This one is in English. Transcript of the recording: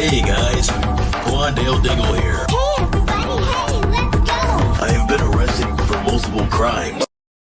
Hey guys, Quandale Dingle here. Hey everybody, hey, let's go! I have been arrested for multiple crimes.